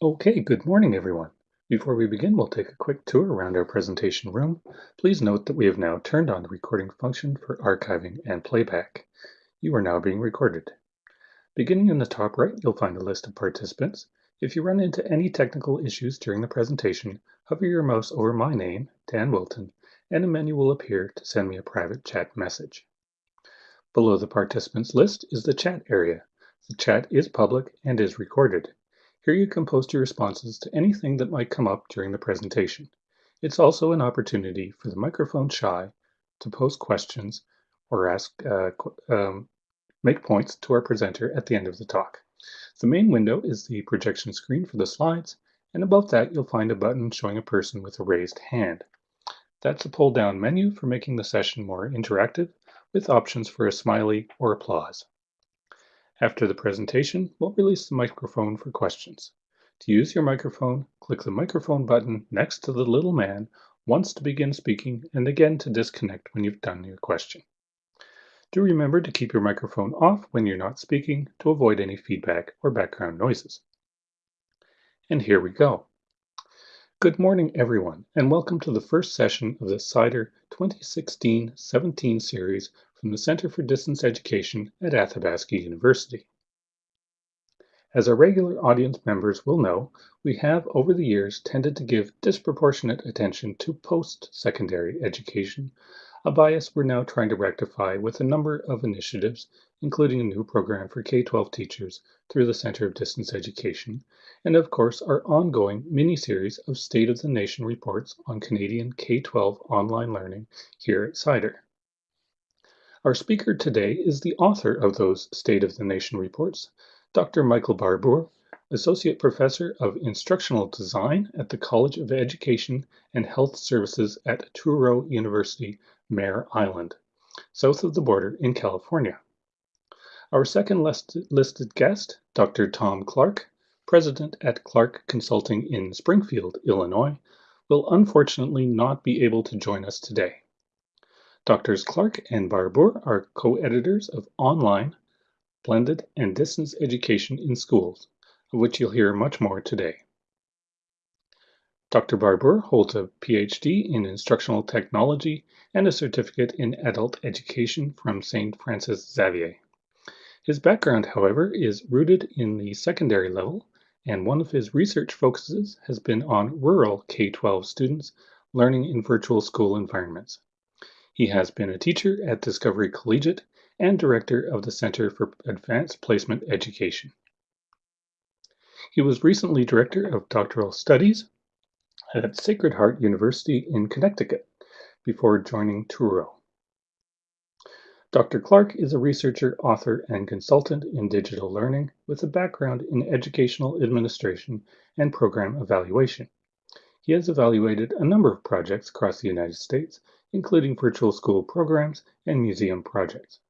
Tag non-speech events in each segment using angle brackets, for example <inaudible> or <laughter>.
Okay, good morning, everyone. Before we begin, we'll take a quick tour around our presentation room. Please note that we have now turned on the recording function for archiving and playback. You are now being recorded. Beginning in the top right, you'll find a list of participants. If you run into any technical issues during the presentation, hover your mouse over my name, Dan Wilton, and a menu will appear to send me a private chat message. Below the participants list is the chat area. The chat is public and is recorded. Here you can post your responses to anything that might come up during the presentation. It's also an opportunity for the microphone shy to post questions or ask uh, um, make points to our presenter at the end of the talk. The main window is the projection screen for the slides, and above that you'll find a button showing a person with a raised hand. That's a pull-down menu for making the session more interactive with options for a smiley or applause. After the presentation, we'll release the microphone for questions. To use your microphone, click the microphone button next to the little man once to begin speaking and again to disconnect when you've done your question. Do remember to keep your microphone off when you're not speaking to avoid any feedback or background noises. And here we go. Good morning, everyone, and welcome to the first session of the CIDER 2016-17 series from the Center for Distance Education at Athabasca University. As our regular audience members will know, we have over the years tended to give disproportionate attention to post-secondary education a bias we're now trying to rectify with a number of initiatives, including a new program for K-12 teachers through the Center of Distance Education, and of course our ongoing mini-series of State of the Nation reports on Canadian K-12 online learning here at CIDER. Our speaker today is the author of those State of the Nation reports, Dr. Michael Barbour, Associate Professor of Instructional Design at the College of Education and Health Services at Touro University, Mare Island, south of the border in California. Our second listed guest, Dr. Tom Clark, President at Clark Consulting in Springfield, Illinois, will unfortunately not be able to join us today. Doctors Clark and Barbour are co-editors of Online, Blended and Distance Education in Schools, of which you'll hear much more today. Dr. Barbour holds a PhD in Instructional Technology and a certificate in Adult Education from St. Francis Xavier. His background, however, is rooted in the secondary level, and one of his research focuses has been on rural K-12 students learning in virtual school environments. He has been a teacher at Discovery Collegiate and director of the Center for Advanced Placement Education. He was recently director of doctoral studies at Sacred Heart University in Connecticut before joining Touro. Dr. Clark is a researcher, author, and consultant in digital learning with a background in educational administration and program evaluation. He has evaluated a number of projects across the United States, including virtual school programs and museum projects.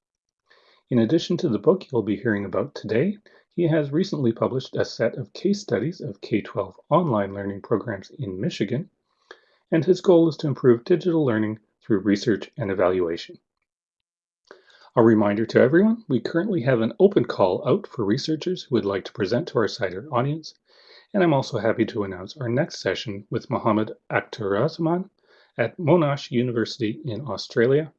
In addition to the book you'll be hearing about today, he has recently published a set of case studies of K-12 online learning programs in Michigan, and his goal is to improve digital learning through research and evaluation. A reminder to everyone, we currently have an open call out for researchers who would like to present to our CIDER audience, and I'm also happy to announce our next session with Mohammed Akhtaruzzman at Monash University in Australia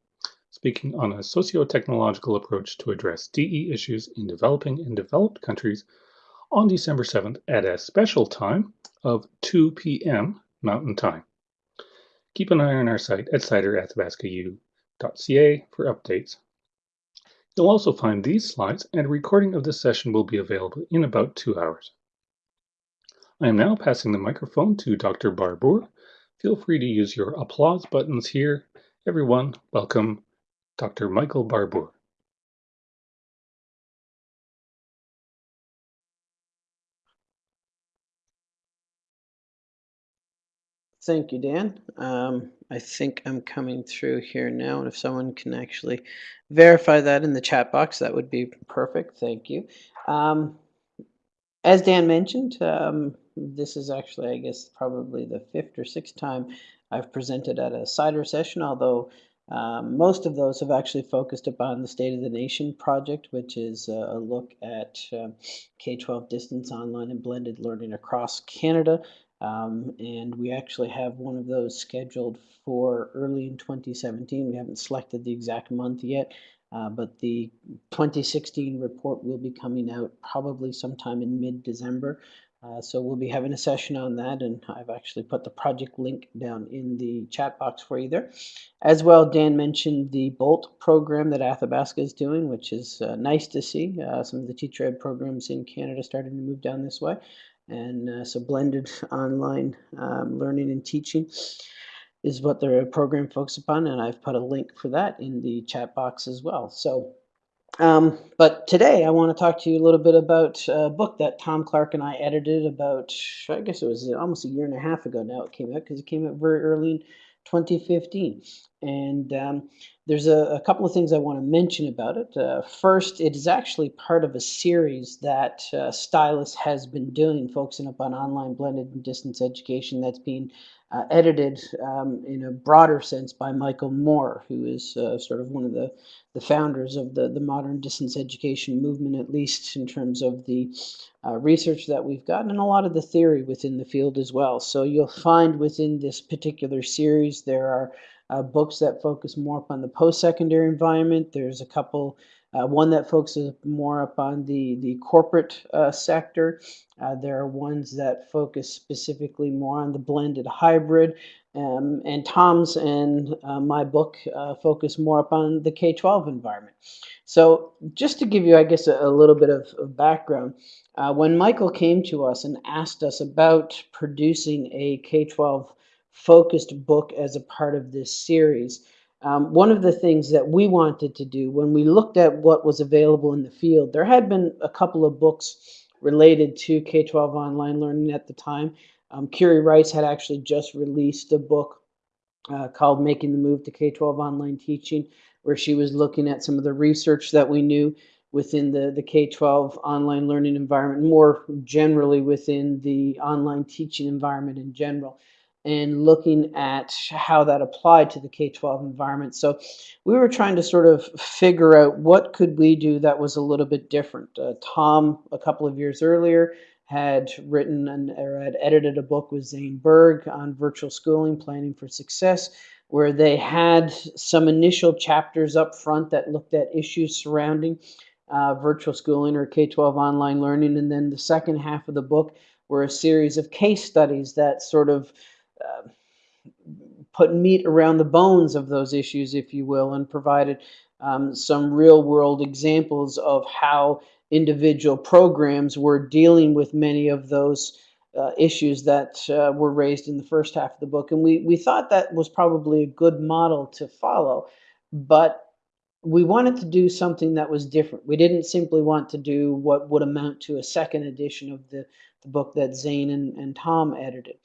speaking on a socio-technological approach to address DE issues in developing and developed countries on December 7th at a special time of 2 p.m. Mountain Time. Keep an eye on our site at ciderathabascau.ca for updates. You'll also find these slides and a recording of this session will be available in about two hours. I am now passing the microphone to Dr. Barbour. Feel free to use your applause buttons here. Everyone, welcome Dr. Michael Barbour. Thank you, Dan. Um, I think I'm coming through here now, and if someone can actually verify that in the chat box, that would be perfect. Thank you. Um, as Dan mentioned, um, this is actually, I guess, probably the fifth or sixth time I've presented at a CIDER session, although Um, most of those have actually focused upon the State of the Nation project, which is a look at uh, K 12 distance online and blended learning across Canada. Um, and we actually have one of those scheduled for early in 2017. We haven't selected the exact month yet, uh, but the 2016 report will be coming out probably sometime in mid December. Uh, so we'll be having a session on that, and I've actually put the project link down in the chat box for you there. As well, Dan mentioned the BOLT program that Athabasca is doing, which is uh, nice to see. Uh, some of the teacher ed programs in Canada starting to move down this way. And uh, so blended <laughs> online um, learning and teaching is what the program focuses upon, and I've put a link for that in the chat box as well. So um, but today I want to talk to you a little bit about a book that Tom Clark and I edited about, I guess it was almost a year and a half ago now it came out because it came out very early in 2015. And um, there's a, a, couple of things I want to mention about it. Uh, first, it is actually part of a series that uh, Stylus has been doing, focusing up on online blended and distance education that's being uh, edited um, in a broader sense by Michael Moore, who is uh, sort of one of the, the founders of the, the modern distance education movement, at least in terms of the uh, research that we've gotten and a lot of the theory within the field as well. So you'll find within this particular series there are uh, books that focus more upon the post-secondary environment. There's a couple uh, one that focuses more upon the, the corporate uh, sector. Uh, there are ones that focus specifically more on the blended hybrid. Um, and Tom's and uh, my book uh, focus more upon the K-12 environment. So just to give you, I guess, a, a little bit of, of background, uh, when Michael came to us and asked us about producing a K-12 focused book as a part of this series, um, one of the things that we wanted to do when we looked at what was available in the field, there had been a couple of books related to K 12 online learning at the time. Um, Kerry Rice had actually just released a book uh, called Making the Move to K 12 Online Teaching, where she was looking at some of the research that we knew within the, the K 12 online learning environment, more generally within the online teaching environment in general and looking at how that applied to the K-12 environment. So we were trying to sort of figure out what could we do that was a little bit different. Uh, Tom, a couple of years earlier, had written and or had edited a book with Zane Berge on virtual schooling, planning for success, where they had some initial chapters up front that looked at issues surrounding uh, virtual schooling or K-12 online learning, and then the second half of the book were a series of case studies that sort of uh, put meat around the bones of those issues, if you will, and provided um, some real world examples of how individual programs were dealing with many of those uh, issues that uh, were raised in the first half of the book. And we, we thought that was probably a good model to follow, but we wanted to do something that was different. We didn't simply want to do what would amount to a second edition of the, the book that Zane and, and Tom edited.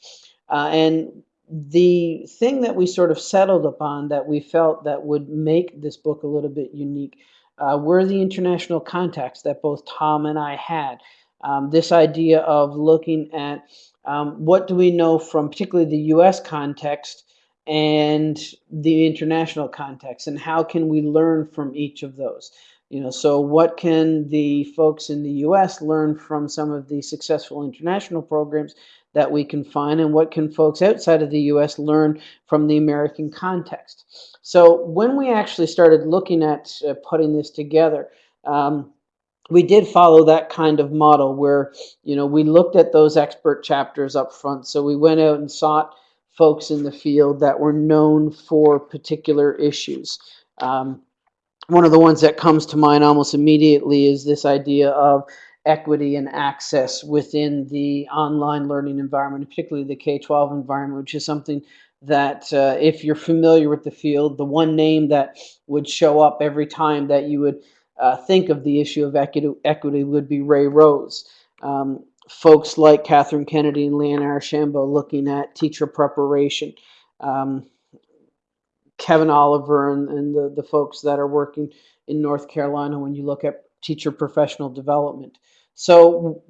Uh, and the thing that we sort of settled upon that we felt that would make this book a little bit unique uh, were the international contacts that both Tom and I had. Um, this idea of looking at um, what do we know from particularly the US context and the international context and how can we learn from each of those you know so what can the folks in the US learn from some of the successful international programs that we can find and what can folks outside of the US learn from the American context. So when we actually started looking at uh, putting this together, um, we did follow that kind of model where, you know, we looked at those expert chapters up front. So we went out and sought folks in the field that were known for particular issues. Um, one of the ones that comes to mind almost immediately is this idea of equity and access within the online learning environment, particularly the K-12 environment, which is something that uh, if you're familiar with the field, the one name that would show up every time that you would uh, think of the issue of equity, would be Ray Rose. Um, folks like Catherine Kennedy and Leanne Archambault looking at teacher preparation. Um, Kevin Oliver and, and the, the folks that are working in North Carolina when you look at teacher professional development. So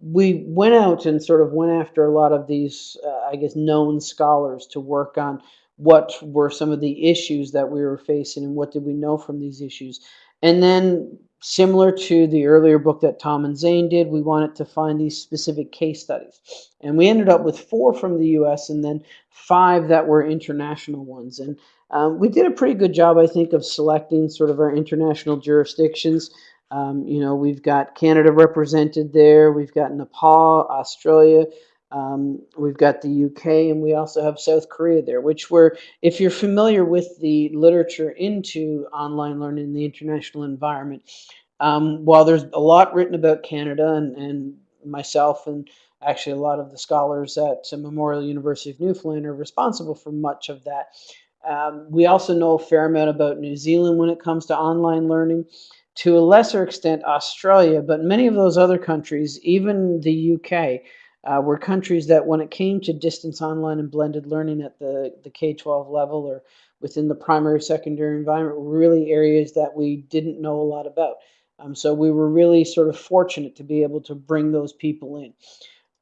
we went out and sort of went after a lot of these, uh, I guess, known scholars to work on what were some of the issues that we were facing and what did we know from these issues. And then similar to the earlier book that Tom and Zane did, we wanted to find these specific case studies. And we ended up with four from the US and then five that were international ones. And um, we did a pretty good job, I think, of selecting sort of our international jurisdictions. Um, you know, we've got Canada represented there, we've got Nepal, Australia, um, we've got the UK, and we also have South Korea there, which were, if you're familiar with the literature into online learning in the international environment, um, while there's a lot written about Canada and, and myself and actually a lot of the scholars at Memorial University of Newfoundland are responsible for much of that. Um, we also know a fair amount about New Zealand when it comes to online learning, to a lesser extent Australia, but many of those other countries, even the UK, uh, were countries that when it came to distance online and blended learning at the, the K-12 level or within the primary secondary environment were really areas that we didn't know a lot about. Um, so we were really sort of fortunate to be able to bring those people in.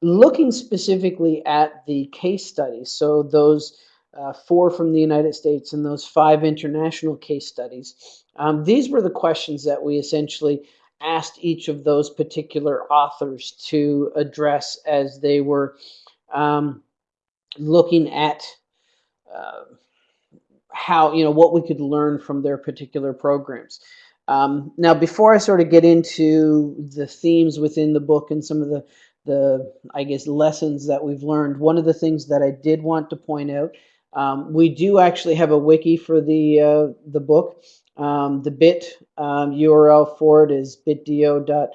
Looking specifically at the case studies, so those uh, four from the United States and those five international case studies, um, these were the questions that we essentially asked each of those particular authors to address as they were um, looking at uh, how, you know, what we could learn from their particular programs. Um, now, before I sort of get into the themes within the book and some of the, the, I guess, lessons that we've learned, one of the things that I did want to point out, um, we do actually have a wiki for the, uh, the book. Um, the bit um, URL for it is bitdo dot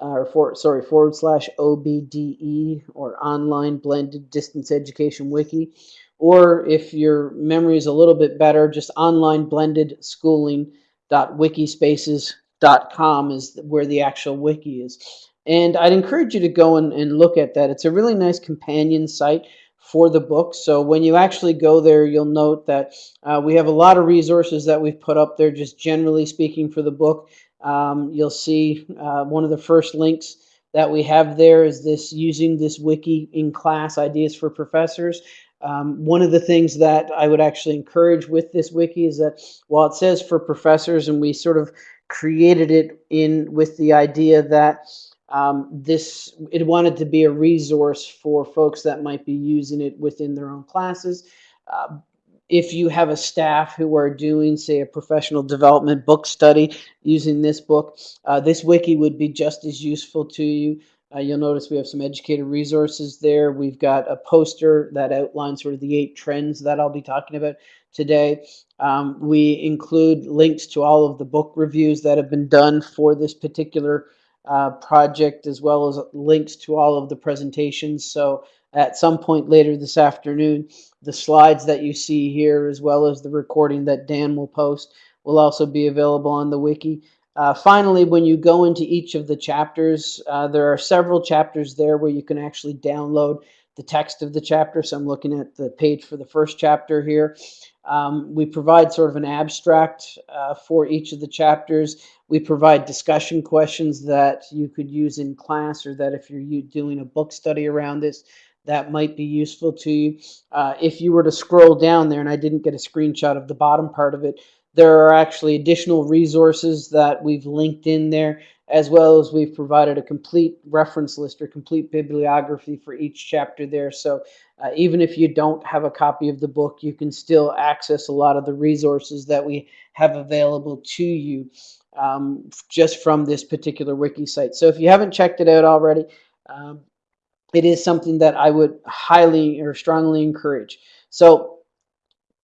uh, or for, sorry forward slash OBDE or online blended distance education wiki. Or if your memory is a little bit better, just online blended schooling dot wikispaces.com is where the actual wiki is. And I'd encourage you to go and, and look at that. It's a really nice companion site for the book. So when you actually go there, you'll note that uh, we have a lot of resources that we've put up there, just generally speaking for the book. Um, you'll see uh, one of the first links that we have there is this using this wiki in class ideas for professors. Um, one of the things that I would actually encourage with this wiki is that while it says for professors and we sort of created it in with the idea that um, this it wanted to be a resource for folks that might be using it within their own classes. Uh, if you have a staff who are doing, say, a professional development book study using this book, uh, this wiki would be just as useful to you. Uh, you'll notice we have some educator resources there. We've got a poster that outlines sort of the eight trends that I'll be talking about today. Um, we include links to all of the book reviews that have been done for this particular uh, project as well as links to all of the presentations. So at some point later this afternoon, the slides that you see here as well as the recording that Dan will post will also be available on the wiki. Uh, finally, when you go into each of the chapters, uh, there are several chapters there where you can actually download the text of the chapter. So I'm looking at the page for the first chapter here. Um, we provide sort of an abstract uh, for each of the chapters. We provide discussion questions that you could use in class or that if you're doing a book study around this, that might be useful to you. Uh, if you were to scroll down there, and I didn't get a screenshot of the bottom part of it, there are actually additional resources that we've linked in there, as well as we've provided a complete reference list or complete bibliography for each chapter there. So uh, even if you don't have a copy of the book, you can still access a lot of the resources that we have available to you um, just from this particular wiki site. So if you haven't checked it out already, um, it is something that I would highly or strongly encourage. So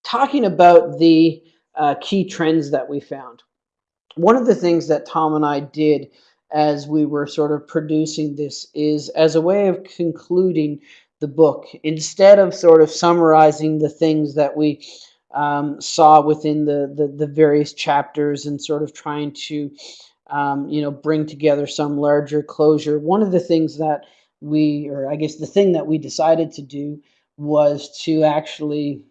talking about the uh, key trends that we found. One of the things that Tom and I did as we were sort of producing this is as a way of concluding the book. Instead of sort of summarizing the things that we um, saw within the, the, the, various chapters and sort of trying to, um, you know, bring together some larger closure, one of the things that we, or I guess the thing that we decided to do was to actually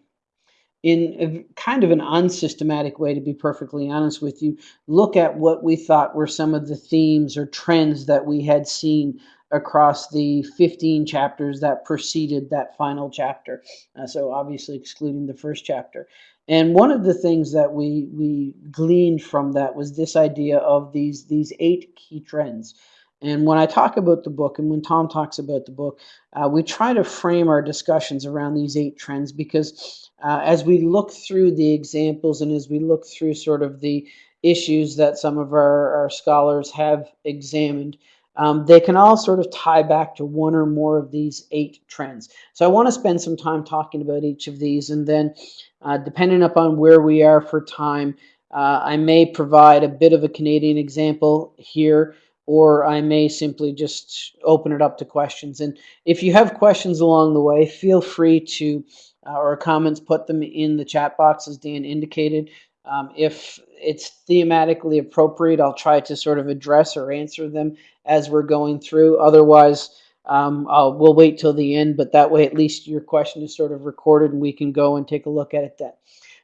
in a, kind of an unsystematic way, to be perfectly honest with you, look at what we thought were some of the themes or trends that we had seen across the 15 chapters that preceded that final chapter. Uh, so obviously excluding the first chapter. And one of the things that we we gleaned from that was this idea of these these eight key trends. And when I talk about the book, and when Tom talks about the book, uh, we try to frame our discussions around these eight trends because uh, as we look through the examples and as we look through sort of the issues that some of our, our scholars have examined, um, they can all sort of tie back to one or more of these eight trends. So I want to spend some time talking about each of these, and then uh, depending upon where we are for time, uh, I may provide a bit of a Canadian example here or I may simply just open it up to questions. And if you have questions along the way, feel free to, uh, or comments, put them in the chat box as Dan indicated. Um, if it's thematically appropriate, I'll try to sort of address or answer them as we're going through. Otherwise, um, we'll wait till the end, but that way at least your question is sort of recorded and we can go and take a look at it then.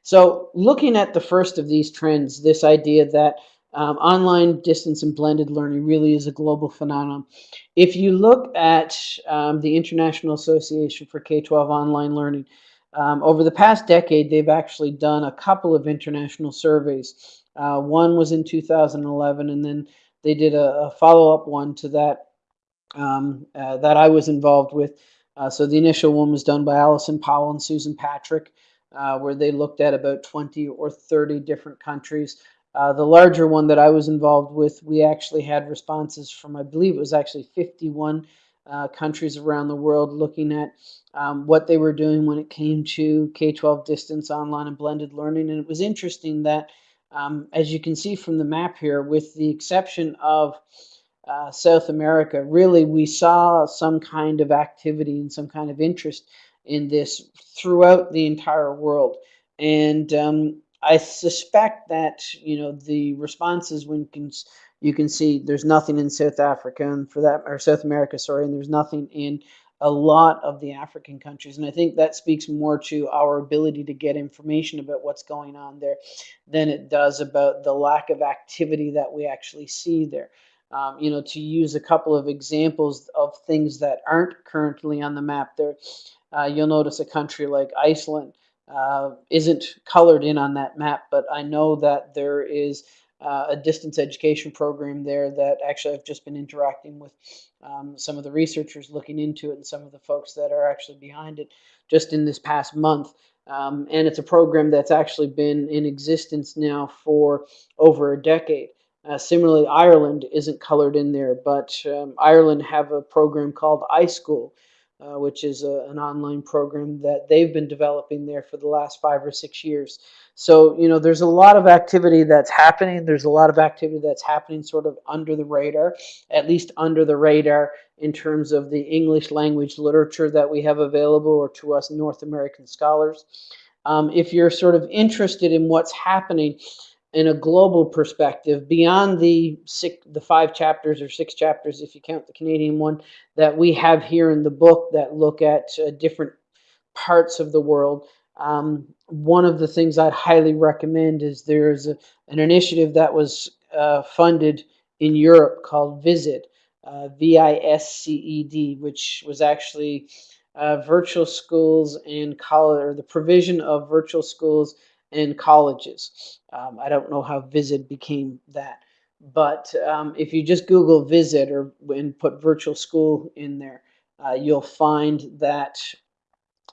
So looking at the first of these trends, this idea that um, online distance and blended learning really is a global phenomenon. If you look at um, the International Association for K-12 Online Learning, um, over the past decade, they've actually done a couple of international surveys. Uh, one was in 2011, and then they did a, a follow-up one to that um, uh, that I was involved with. Uh, so the initial one was done by Allison Powell and Susan Patrick, uh, where they looked at about 20 or 30 different countries. Uh, the larger one that I was involved with, we actually had responses from, I believe it was actually 51 uh, countries around the world looking at um, what they were doing when it came to K-12 distance, online, and blended learning. And it was interesting that, um, as you can see from the map here, with the exception of uh, South America, really we saw some kind of activity and some kind of interest in this throughout the entire world. And um, I suspect that you know the responses when can, you can see there's nothing in South Africa and for that or South America, sorry, and there's nothing in a lot of the African countries, and I think that speaks more to our ability to get information about what's going on there than it does about the lack of activity that we actually see there. Um, you know, to use a couple of examples of things that aren't currently on the map there, uh, you'll notice a country like Iceland uh, isn't colored in on that map, but I know that there is uh, a distance education program there that actually I've just been interacting with um, some of the researchers looking into it and some of the folks that are actually behind it just in this past month. Um, and it's a program that's actually been in existence now for over a decade. Uh, similarly, Ireland isn't colored in there, but um, Ireland have a program called iScoil, uh, which is a, an online program that they've been developing there for the last five or six years. So, you know, there's a lot of activity that's happening. There's a lot of activity that's happening sort of under the radar, at least under the radar in terms of the English language literature that we have available or to us North American scholars. Um, if you're sort of interested in what's happening, in a global perspective beyond the six, the five chapters or six chapters, if you count the Canadian one, that we have here in the book that look at uh, different parts of the world. Um, one of the things I'd highly recommend is there's a, an initiative that was uh, funded in Europe called VISCED, uh, V-I-S-C-E-D, which was actually uh, virtual schools and college, or the provision of virtual schools and colleges. Um, I don't know how VISCED became that. But um, if you just Google VISCED or and put virtual school in there, uh, you'll find that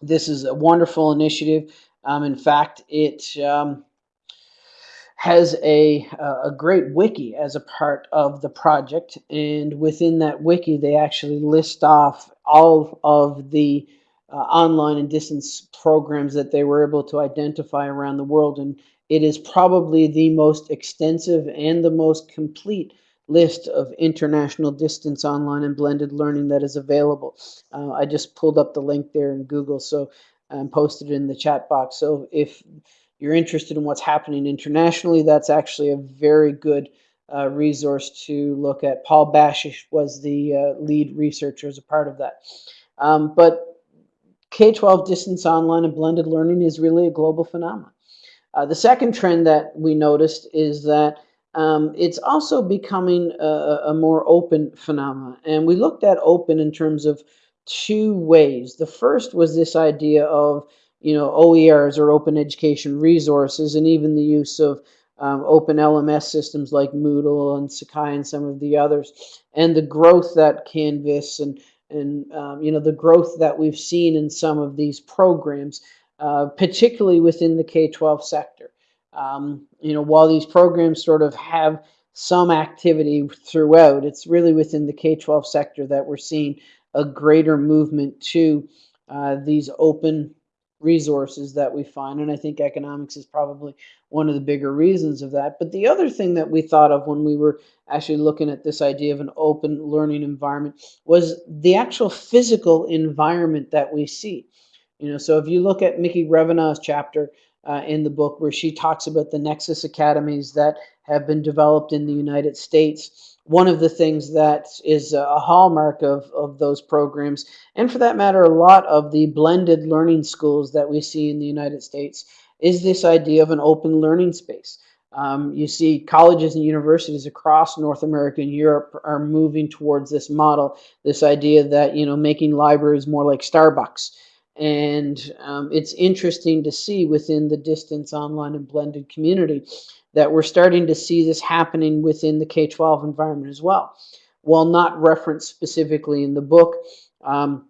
this is a wonderful initiative. Um, in fact, it um, has a, a great wiki as a part of the project. And within that wiki, they actually list off all of the uh, online and distance programs that they were able to identify around the world. And it is probably the most extensive and the most complete list of international distance online and blended learning that is available. Uh, I just pulled up the link there in Google so and um, posted in the chat box. So if you're interested in what's happening internationally, that's actually a very good uh, resource to look at. Paul Bacsich was the uh, lead researcher as a part of that. Um, but K-12 distance online and blended learning is really a global phenomenon. Uh, the second trend that we noticed is that um, it's also becoming a, a more open phenomenon. And we looked at open in terms of two ways. The first was this idea of you know OERs or open education resources, and even the use of um, open LMS systems like Moodle and Sakai and some of the others, and the growth that Canvas and and um, you know the growth that we've seen in some of these programs, uh, particularly within the K-12 sector. Um, you know, while these programs sort of have some activity throughout, it's really within the K-12 sector that we're seeing a greater movement to uh, these open resources that we find. And I think economics is probably one of the bigger reasons of that. But the other thing that we thought of when we were actually looking at this idea of an open learning environment was the actual physical environment that we see. You know, so if you look at Mickey Revenaugh's chapter uh, in the book where she talks about the Nexus Academies that have been developed in the United States, one of the things that is a hallmark of, of those programs, and for that matter, a lot of the blended learning schools that we see in the United States, is this idea of an open learning space. Um, you see colleges and universities across North America and Europe are moving towards this model, this idea that, you know, making libraries more like Starbucks. And um, it's interesting to see within the distance online and blended community that we're starting to see this happening within the K-12 environment as well. While not referenced specifically in the book, um,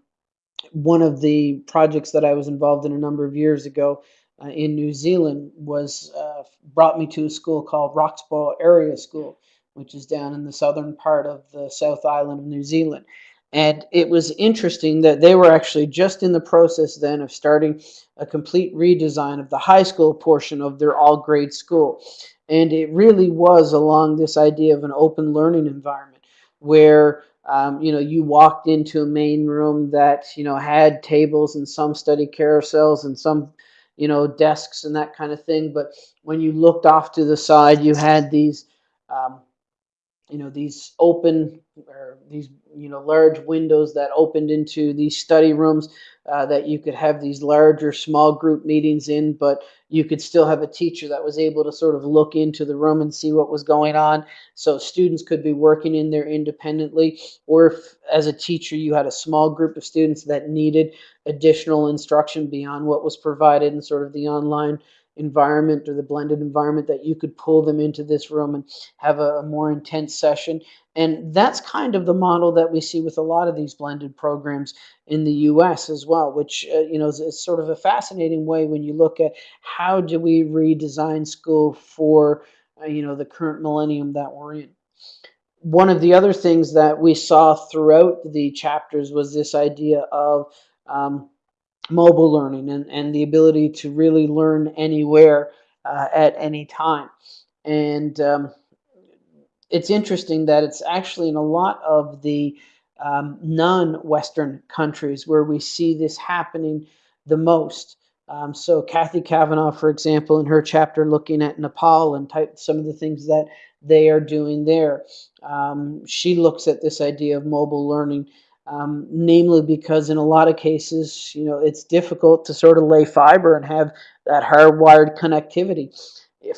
one of the projects that I was involved in a number of years ago uh, in New Zealand was uh, brought me to a school called Roxburgh Area School, which is down in the southern part of the South Island of New Zealand. And it was interesting that they were actually just in the process then of starting a complete redesign of the high school portion of their all grade school. And it really was along this idea of an open learning environment where um, you know you walked into a main room that you know had tables and some study carousels and some you know desks and that kind of thing. But when you looked off to the side, you had these um, you know these open or these you know large windows that opened into these study rooms uh, that you could have these larger small group meetings in but you could still have a teacher that was able to sort of look into the room and see what was going on. So students could be working in there independently or if as a teacher you had a small group of students that needed additional instruction beyond what was provided in sort of the online environment or the blended environment that you could pull them into this room and have a, a, more intense session. And that's kind of the model that we see with a lot of these blended programs in the US as well, which, uh, you know, is, is, sort of a fascinating way when you look at how do we redesign school for, uh, you know, the current millennium that we're in. One of the other things that we saw throughout the chapters was this idea of um, mobile learning and, and the ability to really learn anywhere uh, at any time. And um, it's interesting that it's actually in a lot of the um, non-Western countries where we see this happening the most. Um, so Kathy Kavanaugh, for example, in her chapter looking at Nepal and type, some of the things that they are doing there, um, she looks at this idea of mobile learning um, namely because in a lot of cases, you know, it's difficult to sort of lay fiber and have that hardwired connectivity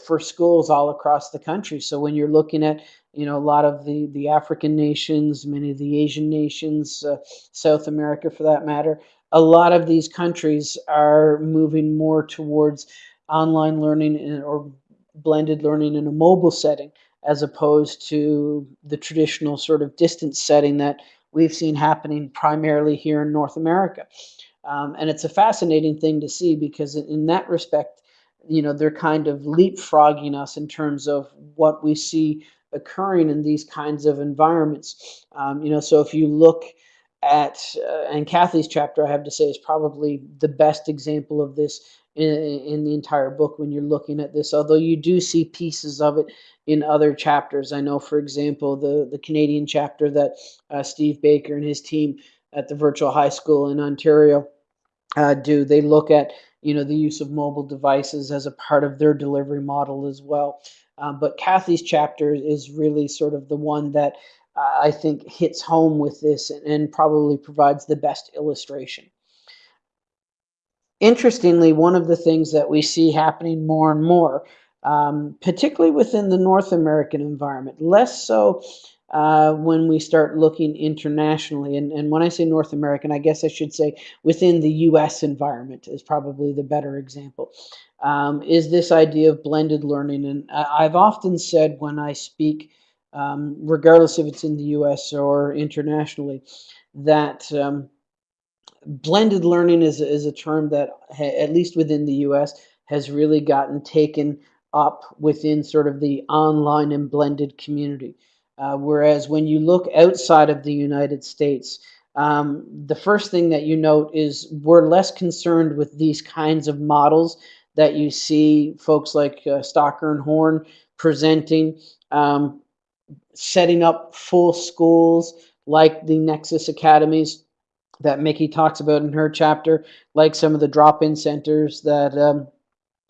for schools all across the country. So when you're looking at, you know, a lot of the, the African nations, many of the Asian nations, uh, South America for that matter, a lot of these countries are moving more towards online learning in, or blended learning in a mobile setting as opposed to the traditional sort of distance setting that we've seen happening primarily here in North America. Um, and it's a fascinating thing to see because in that respect, you know, they're kind of leapfrogging us in terms of what we see occurring in these kinds of environments. Um, you know, so if you look at, uh, and Kathy's chapter, I have to say, is probably the best example of this in, in the entire book when you're looking at this, although you do see pieces of it in other chapters. I know, for example, the, the Canadian chapter that uh, Steve Baker and his team at the virtual high school in Ontario uh, do. They look at you know the use of mobile devices as a part of their delivery model as well. Um, but Kathy's chapter is really sort of the one that uh, I think hits home with this and, and probably provides the best illustration. Interestingly, one of the things that we see happening more and more um, particularly within the North American environment, less so uh, when we start looking internationally. And, and when I say North American, I guess I should say within the US environment is probably the better example, um, is this idea of blended learning. And I've often said when I speak, um, regardless if it's in the US or internationally, that um, blended learning is, is a term that, at least within the US, has really gotten taken up within sort of the online and blended community. Uh, whereas when you look outside of the United States, um, the first thing that you note is we're less concerned with these kinds of models that you see folks like uh, Staker and Horn presenting, um, setting up full schools like the Nexus Academies that Mickey talks about in her chapter, like some of the drop-in centers that um,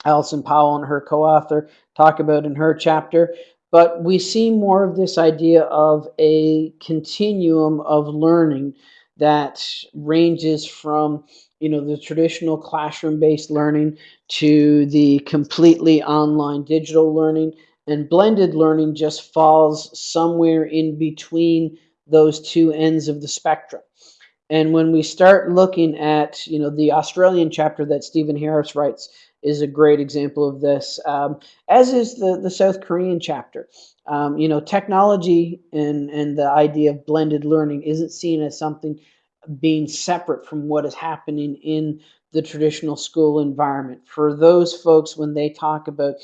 Allison Powell and her co-author talk about in her chapter. But we see more of this idea of a continuum of learning that ranges from you know the traditional classroom-based learning to the completely online digital learning and blended learning just falls somewhere in between those two ends of the spectrum. And when we start looking at, you know, the Australian chapter that Stephen Harris writes is a great example of this, um, as is the, the South Korean chapter. Um, you know, technology and, and the idea of blended learning isn't seen as something being separate from what is happening in the traditional school environment. For those folks, when they talk about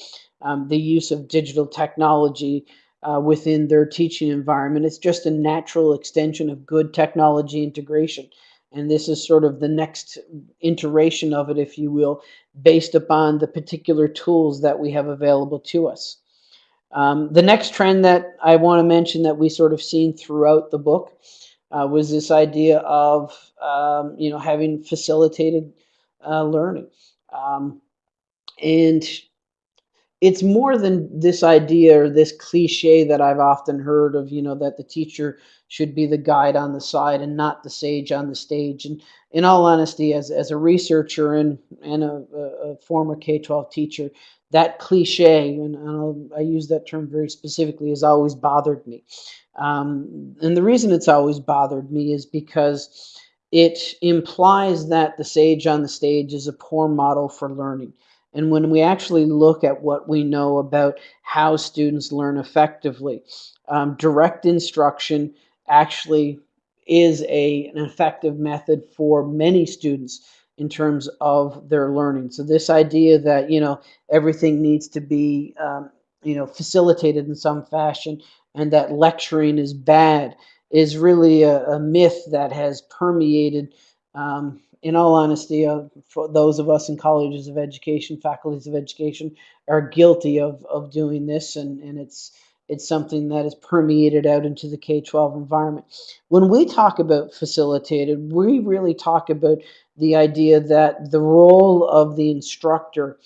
um, the use of digital technology uh, within their teaching environment, it's just a natural extension of good technology integration. And this is sort of the next iteration of it, if you will, based upon the particular tools that we have available to us. Um, the next trend that I want to mention that we sort of seen throughout the book uh, was this idea of um, you know having facilitated uh, learning, um, and it's more than this idea or this cliche that I've often heard of you know that the teacher should be the guide on the side and not the sage on the stage. And in all honesty, as, as a researcher and, and a, a former K-12 teacher, that cliche, and I'll, i use that term very specifically, has always bothered me. Um, and the reason it's always bothered me is because it implies that the sage on the stage is a poor model for learning. And when we actually look at what we know about how students learn effectively, um, direct instruction actually is a, an effective method for many students in terms of their learning. So this idea that, you know, everything needs to be, um, you know, facilitated in some fashion and that lecturing is bad is really a, a myth that has permeated, um, in all honesty, uh, for those of us in colleges of education, faculties of education are guilty of, of doing this and, and it's, it's something that is permeated out into the K-12 environment. When we talk about facilitated, we really talk about the idea that the role of the instructor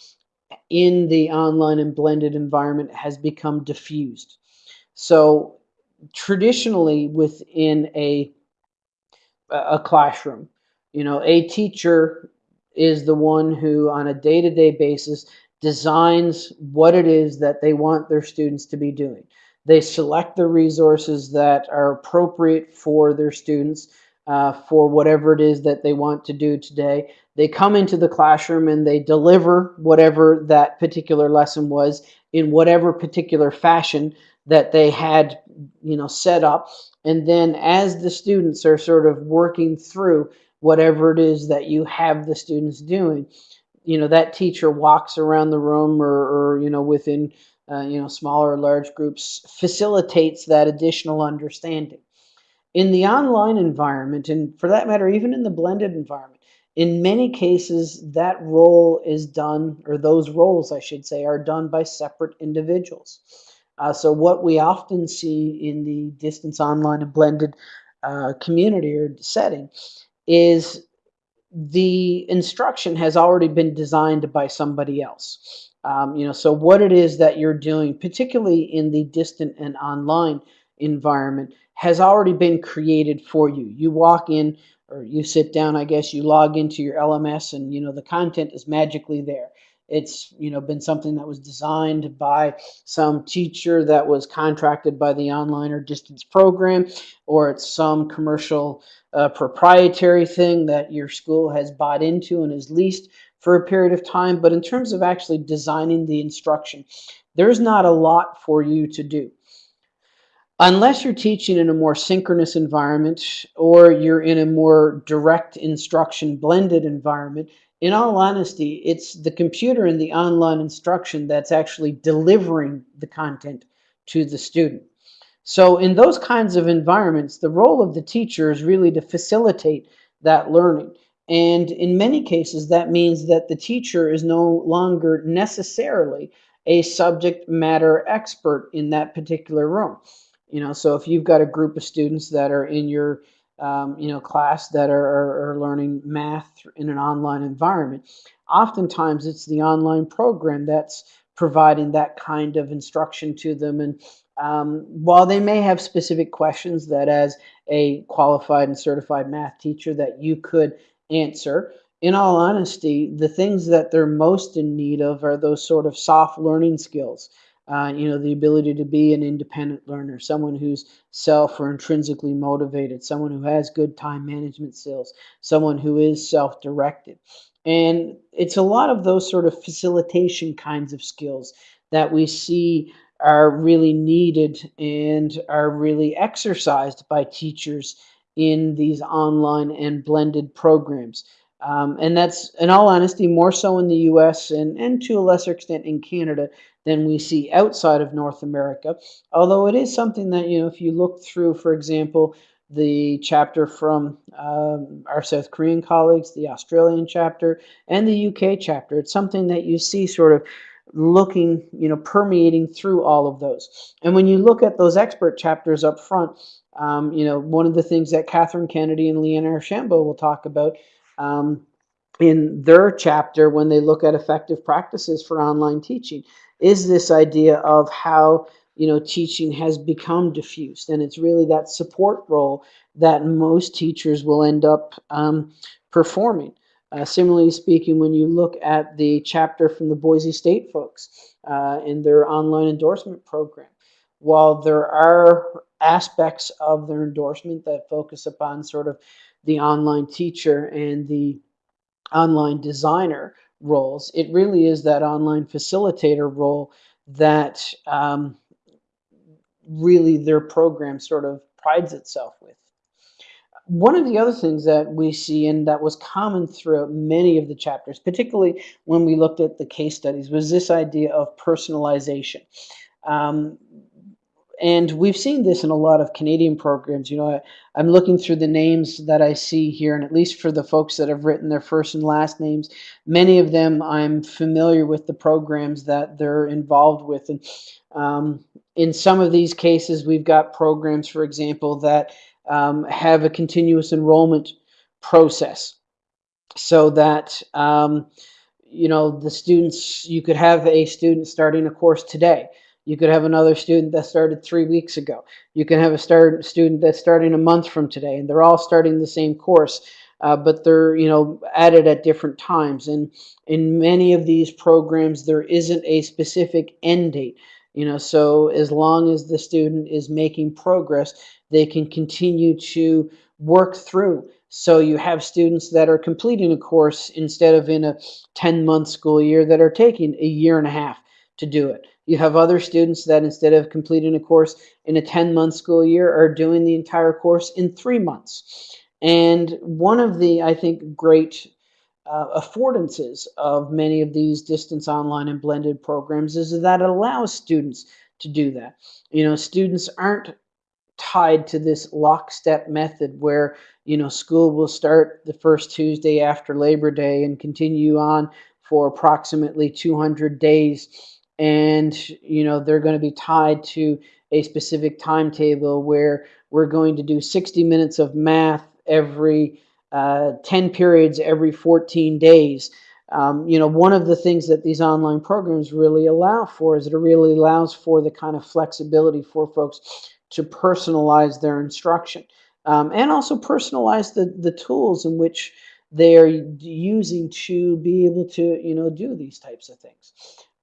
in the online and blended environment has become diffused. So traditionally within a, a classroom, you know, a teacher is the one who on a day-to-day -day basis designs what it is that they want their students to be doing. They select the resources that are appropriate for their students uh, for whatever it is that they want to do today. They come into the classroom and they deliver whatever that particular lesson was in whatever particular fashion that they had you know set up and then as the students are sort of working through whatever it is that you have the students doing you know that teacher walks around the room or, or you know within uh, you know smaller or large groups facilitates that additional understanding. In the online environment and for that matter even in the blended environment in many cases that role is done or those roles i should say are done by separate individuals. Uh, so what we often see in the distance online and blended uh, community or setting is the instruction has already been designed by somebody else. Um, you know, so what it is that you're doing, particularly in the distant and online environment, has already been created for you. You walk in or you sit down, I guess, you log into your LMS and, you know, the content is magically there. It's you know been something that was designed by some teacher that was contracted by the online or distance program, or it's some commercial uh, proprietary thing that your school has bought into and is leased for a period of time. But in terms of actually designing the instruction, there's not a lot for you to do. Unless you're teaching in a more synchronous environment or you're in a more direct instruction blended environment, in all honesty, it's the computer and the online instruction that's actually delivering the content to the student. So in those kinds of environments, the role of the teacher is really to facilitate that learning. And in many cases, that means that the teacher is no longer necessarily a subject matter expert in that particular room. You know, so if you've got a group of students that are in your um, you know, class that are, are, learning math in an online environment. Oftentimes, it's the online program that's providing that kind of instruction to them. And um, while they may have specific questions that, as a qualified and certified math teacher, that you could answer, in all honesty, the things that they're most in need of are those sort of soft learning skills uh, you know, the ability to be an independent learner, someone who's self or intrinsically motivated, someone who has good time management skills, someone who is self-directed. And it's a lot of those sort of facilitation kinds of skills that we see are really needed and are really exercised by teachers in these online and blended programs. Um, and that's, in all honesty, more so in the US and, and to a lesser extent in Canada than we see outside of North America. Although it is something that, you know, if you look through, for example, the chapter from um, our South Korean colleagues, the Australian chapter, and the UK chapter, it's something that you see sort of looking, you know, permeating through all of those. And when you look at those expert chapters up front, um, you know, one of the things that Kathryn Kennedy and Leanna Archambault will talk about um, in their chapter when they look at effective practices for online teaching is this idea of how you know teaching has become diffused. And it's really that support role that most teachers will end up um, performing. Uh, similarly speaking when you look at the chapter from the boise state folks uh, in their online endorsement program while there are aspects of their endorsement that focus upon sort of the online teacher and the online designer roles. It really is that online facilitator role that um, really their program sort of prides itself with. One of the other things that we see and that was common throughout many of the chapters, particularly when we looked at the case studies, was this idea of personalization. Um, and we've seen this in a lot of Canadian programs. You know, I, am looking through the names that I see here, and at least for the folks that have written their first and last names, many of them I'm familiar with the programs that they're involved with. And um, in some of these cases, we've got programs, for example, that um, have a continuous enrollment process so that um, you know the students you could have a student starting a course today you could have another student that started three weeks ago. You can have a start, student that's starting a month from today, and they're all starting the same course, uh, but they're you know added at different times. And in many of these programs, there isn't a specific end date. You know, so as long as the student is making progress, they can continue to work through. So you have students that are completing a course instead of in a 10-month school year that are taking a year and a half to do it. You have other students that instead of completing a course in a 10 month school year are doing the entire course in three months. And one of the, I think, great uh, affordances of many of these distance online and blended programs is that it allows students to do that. You know, students aren't tied to this lockstep method where you know school will start the first Tuesday after Labor Day and continue on for approximately 200 days and you know they're going to be tied to a specific timetable where we're going to do 60 minutes of math every uh, 10 periods every 14 days. Um, you know, one of the things that these online programs really allow for is it really allows for the kind of flexibility for folks to personalize their instruction um, and also personalize the, the tools in which they are using to be able to, you know, do these types of things.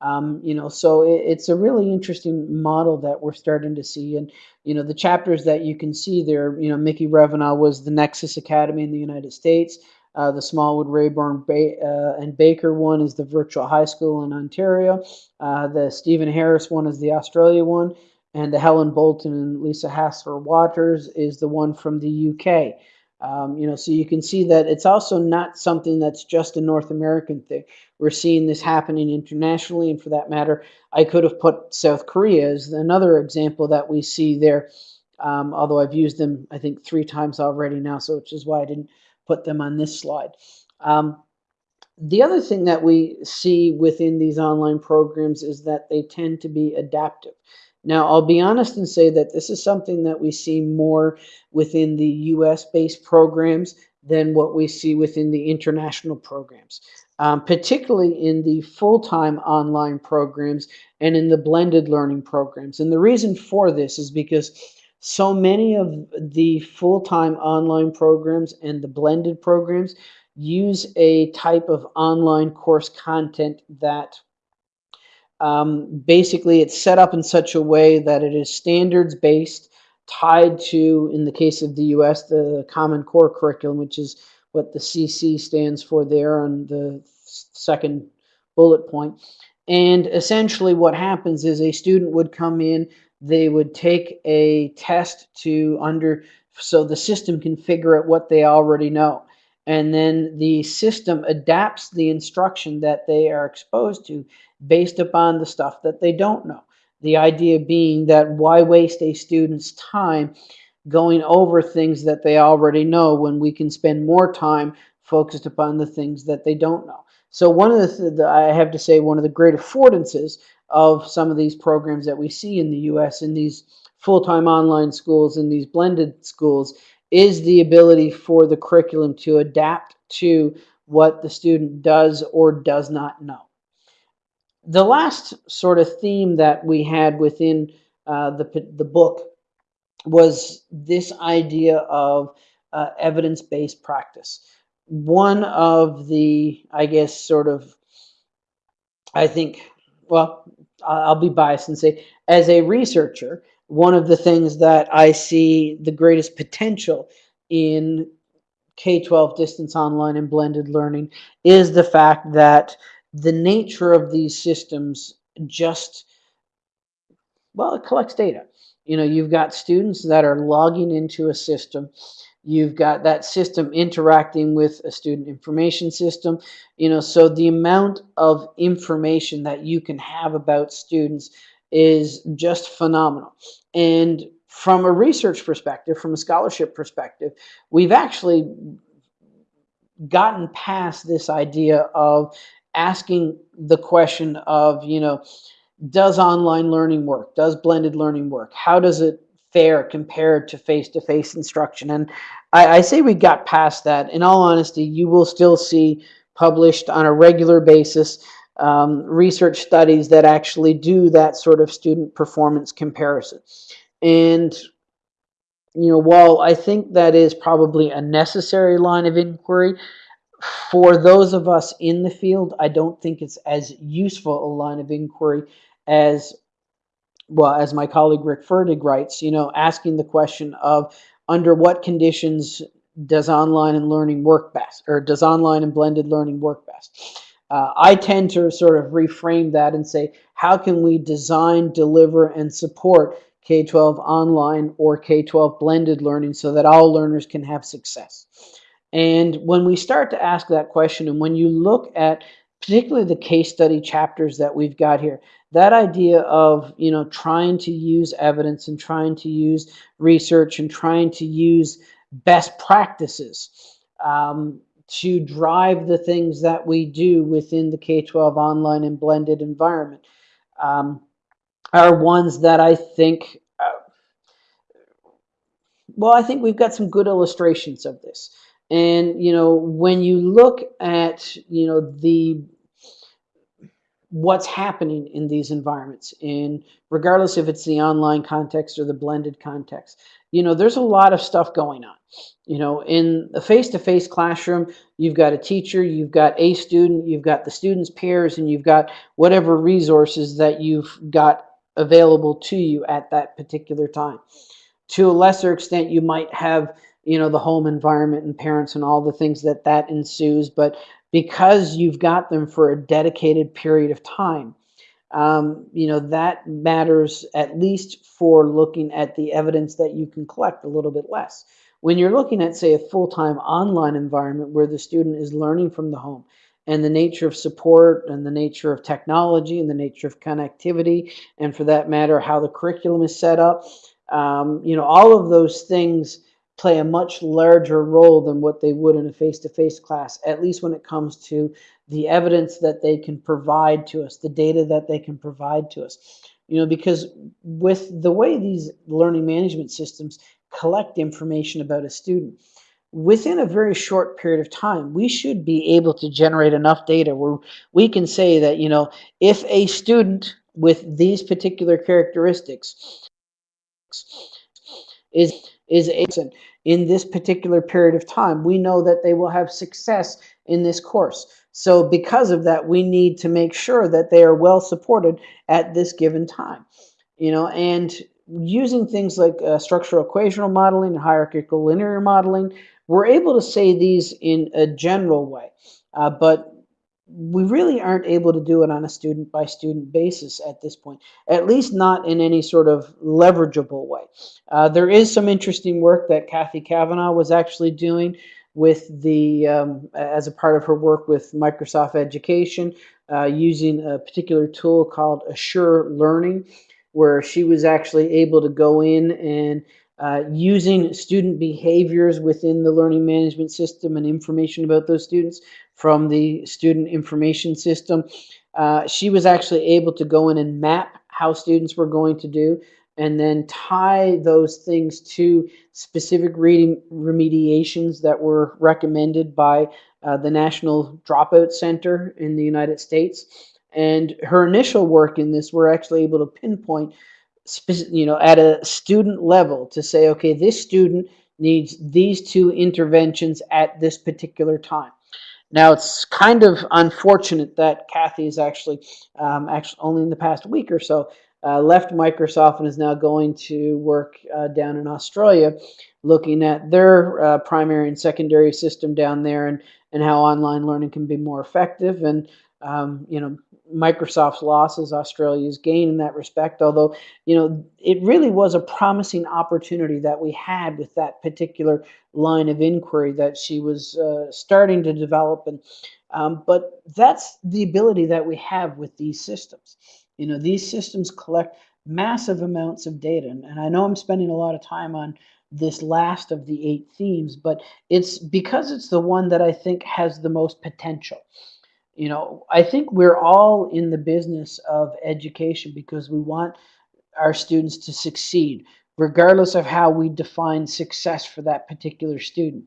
Um, you know, so it, it's a really interesting model that we're starting to see. And, you know, the chapters that you can see there, you know, Mickey Revenaugh was the Nexus Academy in the United States. Uh, the Smallwood, Rayburn, ba uh, and Baker one is the virtual high school in Ontario. Uh, the Stephen Harris one is the Australia one. And the Helen Bolton and Lisa Hasler Waters is the one from the UK. Um, you know, so you can see that it's also not something that's just a North American thing. We're seeing this happening internationally, and for that matter, I could have put South Korea as another example that we see there. Um, although I've used them, I think, three times already now, so which is why I didn't put them on this slide. Um, the other thing that we see within these online programs is that they tend to be adaptive. Now, I'll be honest and say that this is something that we see more within the US based programs than what we see within the international programs, um, particularly in the full time online programs and in the blended learning programs. And the reason for this is because so many of the full time online programs and the blended programs use a type of online course content that um, basically it's set up in such a way that it is standards based tied to, in the case of the US, the Common Core Curriculum, which is what the CC stands for there on the second bullet point. And essentially what happens is a student would come in, they would take a test to under, so the system can figure out what they already know. And then the system adapts the instruction that they are exposed to based upon the stuff that they don't know. The idea being that why waste a student's time going over things that they already know when we can spend more time focused upon the things that they don't know. So one of the, the I have to say, one of the great affordances of some of these programs that we see in the U.S. in these full-time online schools and these blended schools is the ability for the curriculum to adapt to what the student does or does not know the last sort of theme that we had within uh, the, the book was this idea of uh, evidence-based practice. One of the, I guess, sort of, I think, well, I'll be biased and say, as a researcher, one of the things that I see the greatest potential in K-12 distance online and blended learning is the fact that the nature of these systems just, well, it collects data. You know, you've got students that are logging into a system. You've got that system interacting with a student information system. You know, so the amount of information that you can have about students is just phenomenal. And from a research perspective, from a scholarship perspective, we've actually gotten past this idea of asking the question of, you know, does online learning work? Does blended learning work? How does it fare compared to face-to-face -face instruction? And I, I say we got past that. In all honesty, you will still see published on a regular basis um, research studies that actually do that sort of student performance comparison. And you know, while I think that is probably a necessary line of inquiry, for those of us in the field, I don't think it's as useful a line of inquiry as, well, as my colleague Rick Ferdig writes, you know, asking the question of under what conditions does online and learning work best, or does online and blended learning work best? Uh, I tend to sort of reframe that and say, how can we design, deliver, and support K-12 online or K-12 blended learning so that all learners can have success? And when we start to ask that question, and when you look at particularly the case study chapters that we've got here, that idea of you know trying to use evidence and trying to use research and trying to use best practices um, to drive the things that we do within the K-12 online and blended environment um, are ones that I think, uh, well, I think we've got some good illustrations of this. And, you know, when you look at, you know, the, what's happening in these environments in regardless if it's the online context or the blended context. You know there's a lot of stuff going on. You know in a face-to-face classroom you've got a teacher you've got a student you've got the students peers and you've got whatever resources that you've got available to you at that particular time. To a lesser extent you might have you know the home environment and parents and all the things that that ensues but because you've got them for a dedicated period of time. Um, you know, that matters at least for looking at the evidence that you can collect a little bit less. When you're looking at, say, a full-time online environment where the student is learning from the home and the nature of support and the nature of technology and the nature of connectivity, and for that matter, how the curriculum is set up, um, you know, all of those things play a much larger role than what they would in a face-to-face class, at least when it comes to the evidence that they can provide to us, the data that they can provide to us. You know, because with the way these learning management systems collect information about a student, within a very short period of time, we should be able to generate enough data where we can say that, you know, if a student with these particular characteristics is is absent in this particular period of time. We know that they will have success in this course. So because of that, we need to make sure that they are well supported at this given time. You know, and using things like uh, structural equational modeling and hierarchical linear modeling, we're able to say these in a general way. Uh, but we really aren't able to do it on a student by student basis at this point, at least not in any sort of leverageable way. Uh, there is some interesting work that Cathy Cavanaugh was actually doing with the, um, as a part of her work with Microsoft Education, uh, using a particular tool called Azure Learning, where she was actually able to go in and uh, using student behaviors within the learning management system and information about those students from the student information system. Uh, she was actually able to go in and map how students were going to do and then tie those things to specific reading remediations that were recommended by uh, the National Dropout Center in the United States. And her initial work in this, we're actually able to pinpoint, you know, at a student level to say, okay, this student needs these two interventions at this particular time. Now it's kind of unfortunate that Cathy is actually, um, actually only in the past week or so, uh, left Microsoft and is now going to work uh, down in Australia, looking at their uh, primary and secondary system down there and, and how online learning can be more effective. And, um, you know, Microsoft's losses, Australia's gain in that respect. Although, you know, it really was a promising opportunity that we had with that particular line of inquiry that she was uh, starting to develop. And um, but that's the ability that we have with these systems. You know, these systems collect massive amounts of data, and, and I know I'm spending a lot of time on this last of the eight themes, but it's because it's the one that I think has the most potential. You know, I think we're all in the business of education because we want our students to succeed, regardless of how we define success for that particular student.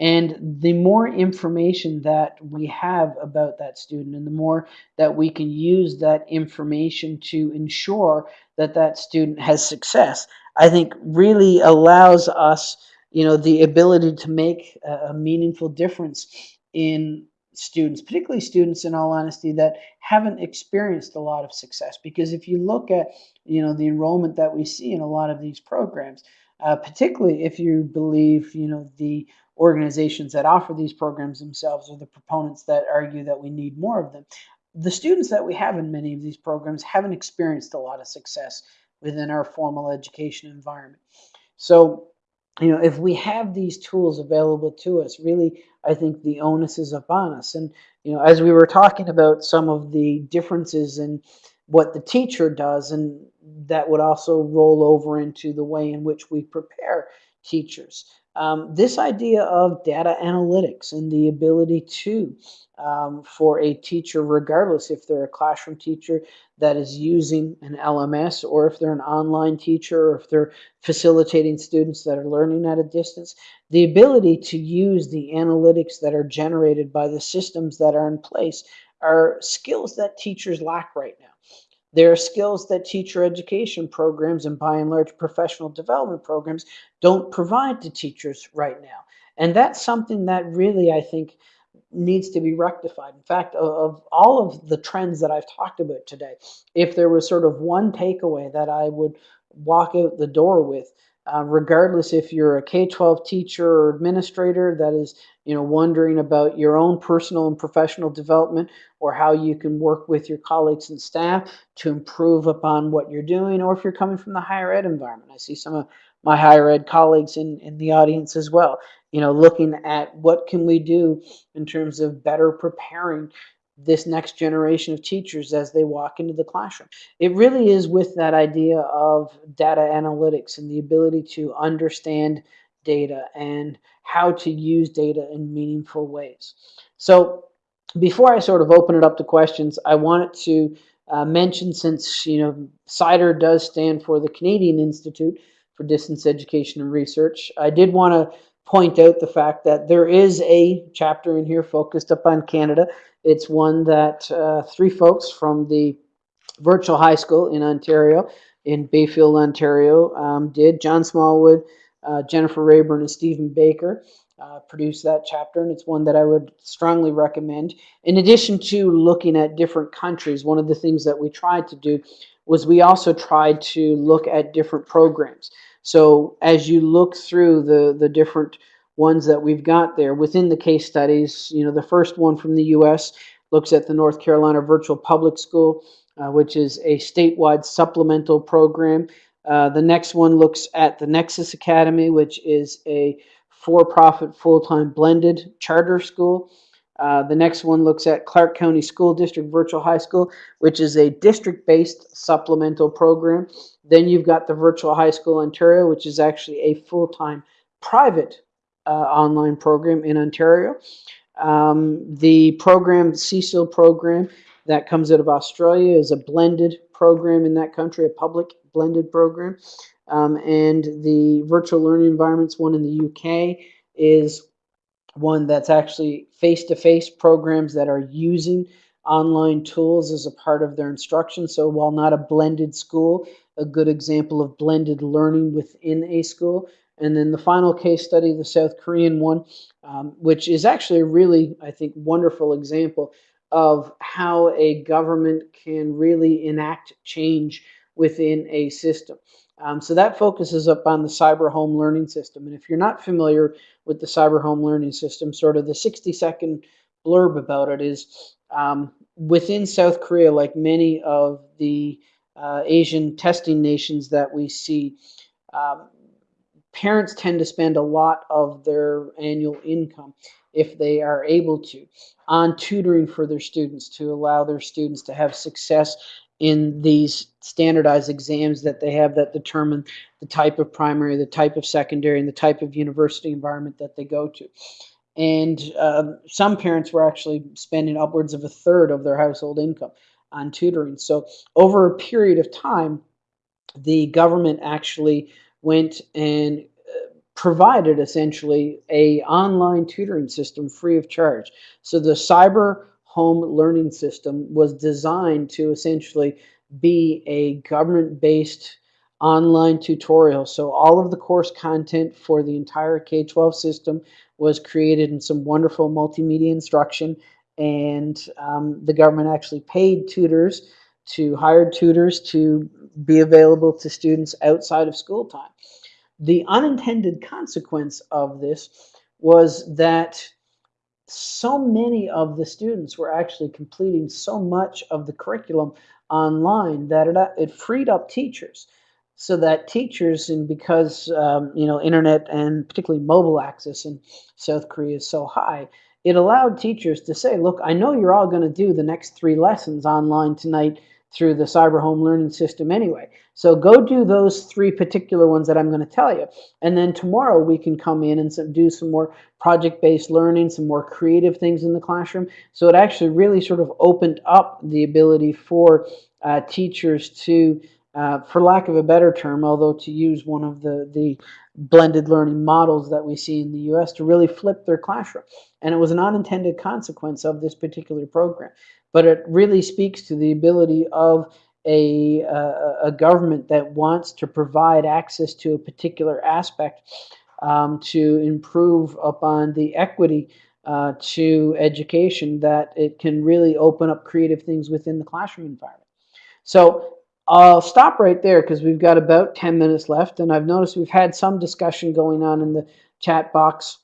And the more information that we have about that student and the more that we can use that information to ensure that that student has success, I think really allows us, you know, the ability to make a meaningful difference in students, particularly students in all honesty that haven't experienced a lot of success. Because if you look at, you know, the enrollment that we see in a lot of these programs, uh, particularly if you believe, you know, the organizations that offer these programs themselves or the proponents that argue that we need more of them, the students that we have in many of these programs haven't experienced a lot of success within our formal education environment. So you know, if we have these tools available to us, really, I think the onus is upon us. And, you know, as we were talking about some of the differences in what the teacher does, and that would also roll over into the way in which we prepare teachers. Um, this idea of data analytics and the ability to, um, for a teacher, regardless if they're a classroom teacher that is using an LMS or if they're an online teacher or if they're facilitating students that are learning at a distance, the ability to use the analytics that are generated by the systems that are in place are skills that teachers lack right now. There are skills that teacher education programs and by and large professional development programs don't provide to teachers right now. And that's something that really, I think, needs to be rectified. In fact, of, all of the trends that I've talked about today, if there was sort of one takeaway that I would walk out the door with, uh, regardless if you're a K-12 teacher or administrator that is, you know, wondering about your own personal and professional development or how you can work with your colleagues and staff to improve upon what you're doing, or if you're coming from the higher ed environment. I see some of my higher ed colleagues in, in the audience as well, you know, looking at what can we do in terms of better preparing this next generation of teachers as they walk into the classroom. It really is with that idea of data analytics and the ability to understand data and how to use data in meaningful ways. So before I sort of open it up to questions, I wanted to uh, mention since, you know, CIDER does stand for the Canadian Institute for Distance Education and Research, I did want to point out the fact that there is a chapter in here focused upon Canada. It's one that uh, three folks from the virtual high school in Ontario, in Bayfield, Ontario, um, did. John Smallwood, uh, Jennifer Rayburn, and Stephen Baker uh, produced that chapter, and it's one that I would strongly recommend. In addition to looking at different countries, one of the things that we tried to do was we also tried to look at different programs. So as you look through the, the different ones that we've got there within the case studies, you know, the first one from the U.S. looks at the North Carolina Virtual Public School, uh, which is a statewide supplemental program. Uh, the next one looks at the Nexus Academy, which is a for-profit full-time blended charter school. Uh, the next one looks at Clark County School District Virtual High School, which is a district-based supplemental program. Then you've got the Virtual High School Ontario, which is actually a full-time private online program in Ontario. Um, the program, CSIL program, that comes out of Australia is a blended program in that country, a public blended program. Um, and the virtual learning environments one in the UK is one that's actually face-to-face -face programs that are using online tools as a part of their instruction. So while not a blended school, a good example of blended learning within a school. And then the final case study, the South Korean one, um, which is actually a really, I think, wonderful example of how a government can really enact change within a system. Um, so that focuses up on the cyber home learning system. And if you're not familiar with the cyber home learning system, sort of the 60 second blurb about it is um, within South Korea, like many of the uh, Asian testing nations that we see, um, parents tend to spend a lot of their annual income if they are able to on tutoring for their students to allow their students to have success in these standardized exams that they have that determine the type of primary, the type of secondary, and the type of university environment that they go to. And um, some parents were actually spending upwards of a third of their household income on tutoring. So over a period of time, the government actually went and uh, provided essentially a online tutoring system free of charge. So the cyber home learning system was designed to essentially be a government-based online tutorial. So all of the course content for the entire K-12 system was created in some wonderful multimedia instruction and um, the government actually paid tutors to hired tutors to be available to students outside of school time. The unintended consequence of this was that so many of the students were actually completing so much of the curriculum online that it, it freed up teachers so that teachers and because um, you know internet and particularly mobile access in South Korea is so high it allowed teachers to say look I know you're all going to do the next three lessons online tonight through the cyber home learning system anyway. So go do those three particular ones that I'm going to tell you. And then tomorrow we can come in and do some more project-based learning, some more creative things in the classroom. So it actually really sort of opened up the ability for uh, teachers to uh, for lack of a better term, although to use one of the, the blended learning models that we see in the US, to really flip their classroom. And it was an unintended consequence of this particular program. But it really speaks to the ability of a, uh, a government that wants to provide access to a particular aspect um, to improve upon the equity uh, to education that it can really open up creative things within the classroom environment. So I'll stop right there because we've got about 10 minutes left and I've noticed we've had some discussion going on in the chat box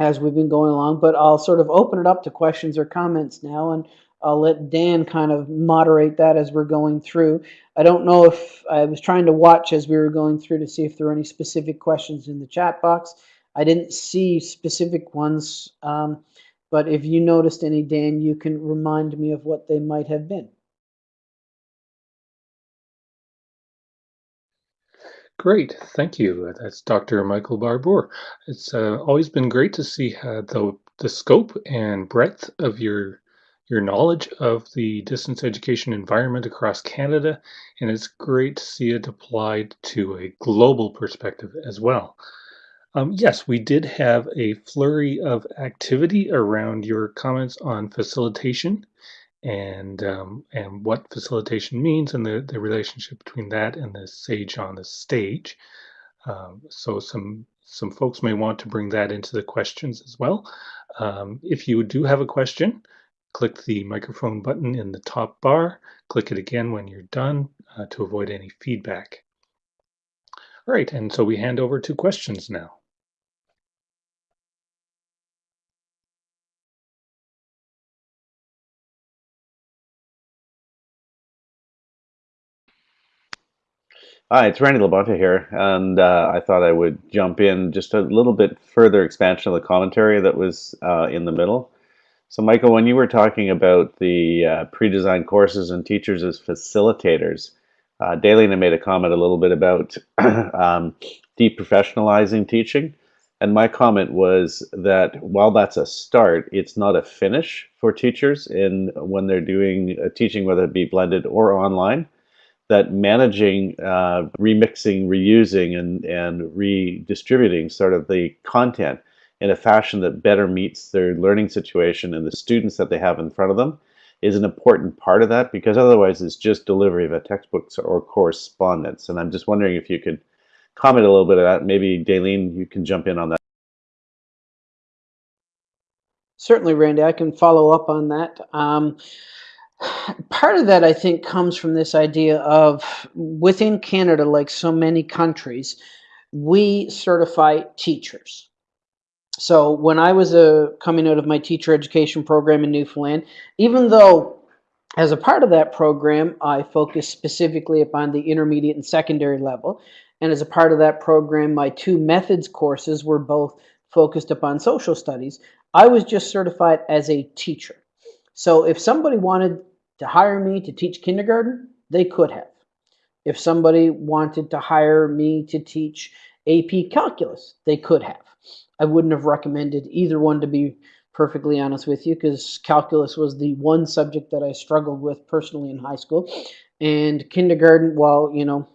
as we've been going along, but I'll sort of open it up to questions or comments now and I'll let Dan kind of moderate that as we're going through. I don't know if I was trying to watch as we were going through to see if there were any specific questions in the chat box. I didn't see specific ones, um, but if you noticed any, Dan, you can remind me of what they might have been. Great, thank you. That's Dr. Michael Barbour. It's uh, always been great to see uh, the, the scope and breadth of your your knowledge of the distance education environment across Canada, and it's great to see it applied to a global perspective as well. Um, yes, we did have a flurry of activity around your comments on facilitation and um, and what facilitation means and the, the relationship between that and the sage on the stage. Um, so some some folks may want to bring that into the questions as well. Um, if you do have a question, click the microphone button in the top bar. Click it again when you're done uh, to avoid any feedback. All right, and so we hand over to questions now. Hi, it's Randy Labonte here, and uh, I thought I would jump in just a little bit further expansion of the commentary that was uh, in the middle. So, Michael, when you were talking about the uh, pre-designed courses and teachers as facilitators, uh, Daylina made a comment a little bit about <clears throat> um, deprofessionalizing teaching, and my comment was that while that's a start, it's not a finish for teachers in when they're doing teaching, whether it be blended or online that managing, uh, remixing, reusing, and, and redistributing sort of the content in a fashion that better meets their learning situation and the students that they have in front of them is an important part of that because otherwise it's just delivery of a textbook or correspondence. And I'm just wondering if you could comment a little bit of that. Maybe Daleen, you can jump in on that. Certainly, Randy, I can follow up on that. Um, part of that I think comes from this idea of within Canada, like so many countries, we certify teachers. So when I was uh, coming out of my teacher education program in Newfoundland, even though as a part of that program, I focused specifically upon the intermediate and secondary level, and as a part of that program, my two methods courses were both focused upon social studies, I was just certified as a teacher. So if somebody wanted to hire me to teach kindergarten, they could have. If somebody wanted to hire me to teach AP calculus, they could have. I wouldn't have recommended either one to be perfectly honest with you because calculus was the one subject that I struggled with personally in high school. And kindergarten, while, you know,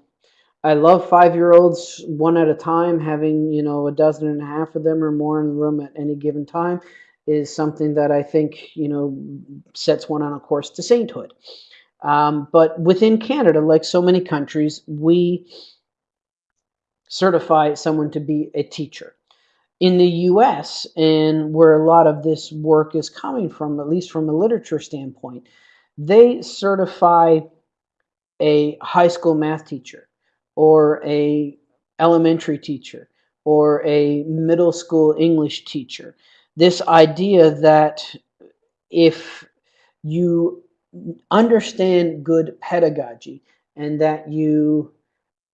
I love five-year-olds one at a time, having, you know, a dozen and a half of them or more in the room at any given time is something that I think you know sets one on a course to sainthood. Um, but within Canada, like so many countries, we certify someone to be a teacher. In the US, and where a lot of this work is coming from, at least from a literature standpoint, they certify a high school math teacher or a elementary teacher or a middle school English teacher this idea that if you understand good pedagogy and that you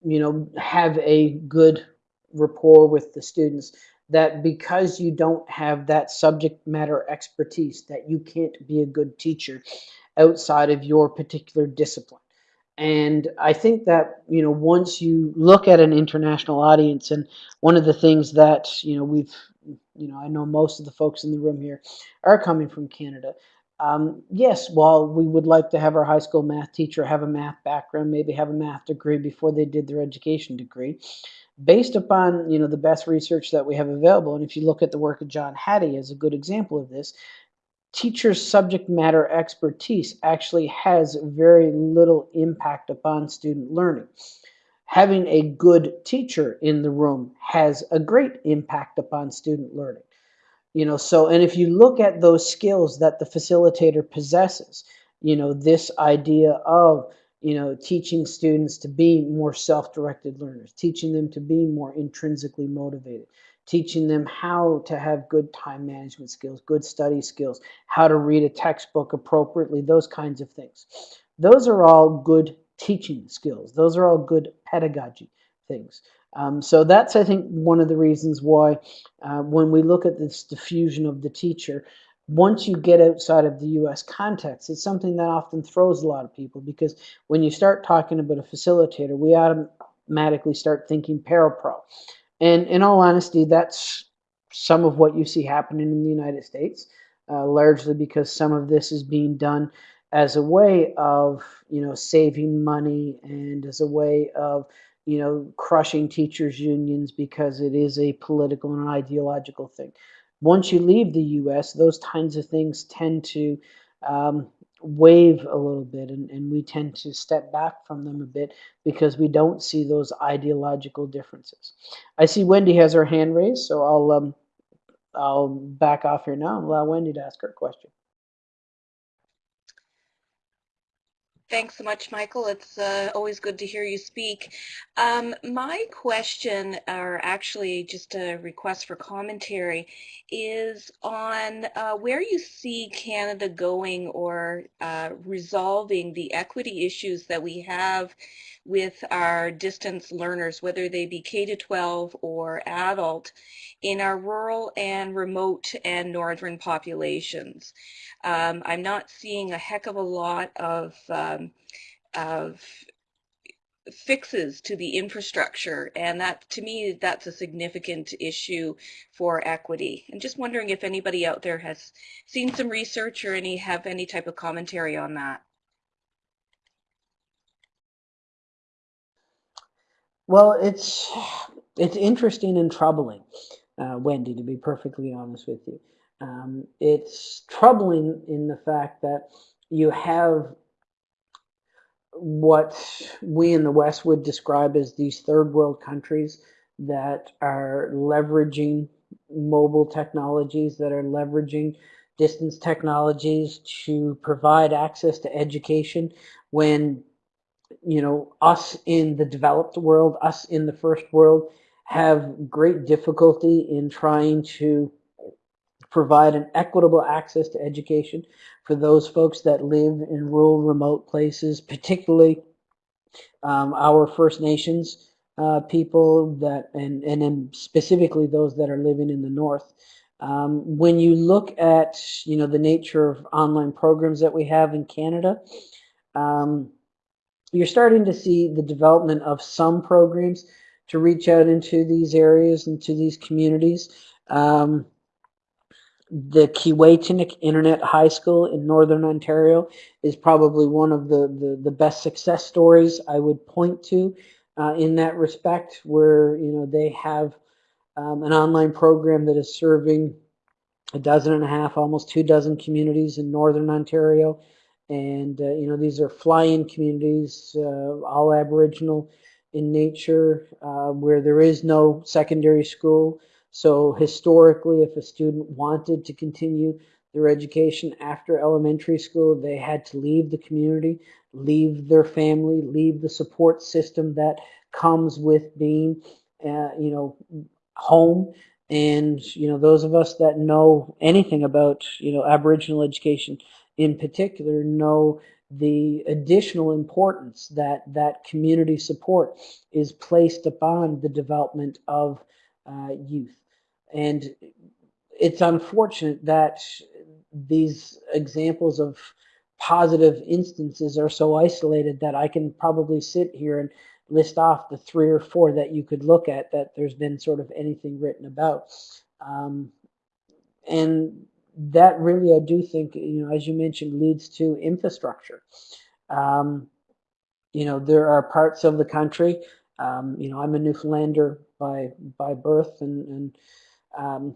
you know have a good rapport with the students that because you don't have that subject matter expertise that you can't be a good teacher outside of your particular discipline. And i think that you know once you look at an international audience and one of the things that you know we've you know, I know most of the folks in the room here are coming from Canada. Um, yes, while we would like to have our high school math teacher have a math background, maybe have a math degree before they did their education degree, based upon you know the best research that we have available, and if you look at the work of John Hattie as a good example of this, teacher's subject matter expertise actually has very little impact upon student learning. Having a good teacher in the room has a great impact upon student learning. You know, so and if you look at those skills that the facilitator possesses, you know, this idea of you know, teaching students to be more self-directed learners, teaching them to be more intrinsically motivated, teaching them how to have good time management skills, good study skills, how to read a textbook appropriately, those kinds of things. Those are all good teaching skills. Those are all good pedagogy things. Um, so that's, I think, one of the reasons why uh, when we look at this diffusion of the teacher, once you get outside of the US context, it's something that often throws a lot of people because when you start talking about a facilitator, we automatically start thinking parapro. And in all honesty, that's some of what you see happening in the United States, uh, largely because some of this is being done as a way of, you know, saving money and as a way of, you know, crushing teachers' unions because it is a political and ideological thing. Once you leave the US, those kinds of things tend to um, wave a little bit and, and we tend to step back from them a bit because we don't see those ideological differences. I see Wendy has her hand raised, so I'll um, I'll back off here now and allow Wendy to ask her question. Thanks so much, Michael. It's uh, always good to hear you speak. Um, my question, or actually just a request for commentary, is on uh, where you see Canada going or uh, resolving the equity issues that we have with our distance learners, whether they be K-12 or adult, in our rural and remote and northern populations. Um, I'm not seeing a heck of a lot of, um, of fixes to the infrastructure. And that to me that's a significant issue for equity. And just wondering if anybody out there has seen some research or any have any type of commentary on that. Well, it's it's interesting and troubling, uh, Wendy, to be perfectly honest with you. Um, it's troubling in the fact that you have what we in the West would describe as these third world countries that are leveraging mobile technologies, that are leveraging distance technologies to provide access to education when you know, us in the developed world, us in the first world, have great difficulty in trying to provide an equitable access to education for those folks that live in rural, remote places, particularly um, our First Nations uh, people that, and, and then specifically those that are living in the North. Um, when you look at, you know, the nature of online programs that we have in Canada, um, you're starting to see the development of some programs to reach out into these areas, into these communities. Um, the Keewaytinook Internet High School in Northern Ontario is probably one of the, the, the best success stories I would point to uh, in that respect, where you know they have um, an online program that is serving a dozen and a half, almost two dozen communities in Northern Ontario. And, uh, you know, these are fly-in communities, uh, all Aboriginal in nature, uh, where there is no secondary school. So historically, if a student wanted to continue their education after elementary school, they had to leave the community, leave their family, leave the support system that comes with being, uh, you know, home. And, you know, those of us that know anything about, you know, Aboriginal education in particular know the additional importance that that community support is placed upon the development of uh, youth. And it's unfortunate that these examples of positive instances are so isolated that I can probably sit here and list off the three or four that you could look at that there's been sort of anything written about. Um, and that really, I do think, you know, as you mentioned, leads to infrastructure. Um, you know, there are parts of the country. Um, you know, I'm a Newfoundlander by by birth, and and um,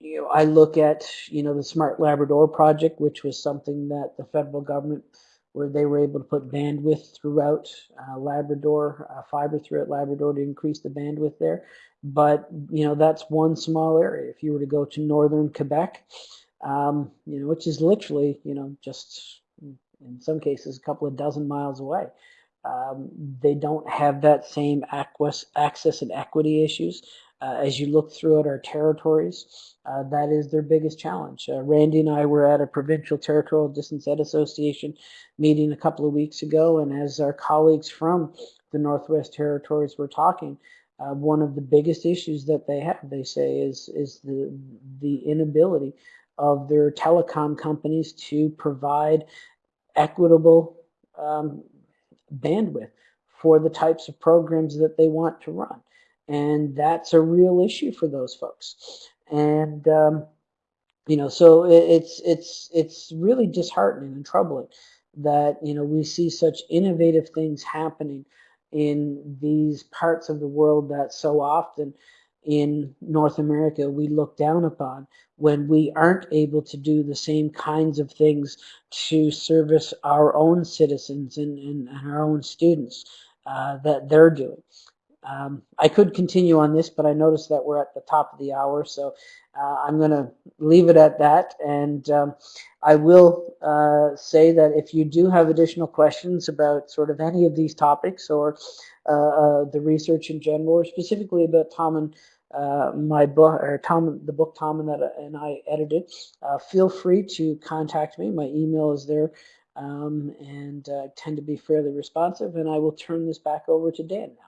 you know, I look at you know the Smart Labrador project, which was something that the federal government, where they were able to put bandwidth throughout uh, Labrador, uh, fiber throughout Labrador to increase the bandwidth there. But you know, that's one small area. If you were to go to northern Quebec, um, you know, which is literally you know just in some cases a couple of dozen miles away. Um, they don't have that same access and equity issues. Uh, as you look throughout our territories, uh, that is their biggest challenge. Uh, Randy and I were at a provincial territorial distance ed association meeting a couple of weeks ago, and as our colleagues from the Northwest Territories were talking, uh, one of the biggest issues that they have, they say, is is the the inability of their telecom companies to provide equitable um, bandwidth for the types of programs that they want to run. And that's a real issue for those folks. And, um, you know, so it's, it's, it's really disheartening and troubling that, you know, we see such innovative things happening in these parts of the world that so often in North America we look down upon when we aren't able to do the same kinds of things to service our own citizens and, and, and our own students uh, that they're doing. Um, I could continue on this, but I noticed that we're at the top of the hour, so uh, I'm going to leave it at that. And um, I will uh, say that if you do have additional questions about sort of any of these topics or uh, uh the research in general, or specifically about Tom and uh, my book or Tom, the book Tom and that and I edited, uh, feel free to contact me. My email is there, um, and uh, tend to be fairly responsive. And I will turn this back over to Dan now.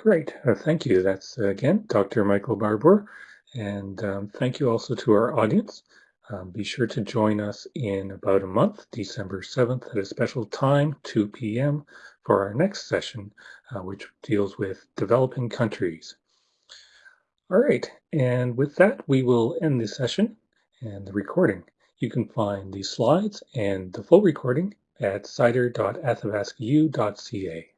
Great, uh, thank you. That's uh, again Dr. Michael Barbour, and um, thank you also to our audience. Um, be sure to join us in about a month, December 7th, at a special time, 2 p.m., for our next session, uh, which deals with developing countries. All right, and with that, we will end the session and the recording. You can find the slides and the full recording at cider.athabascau.ca.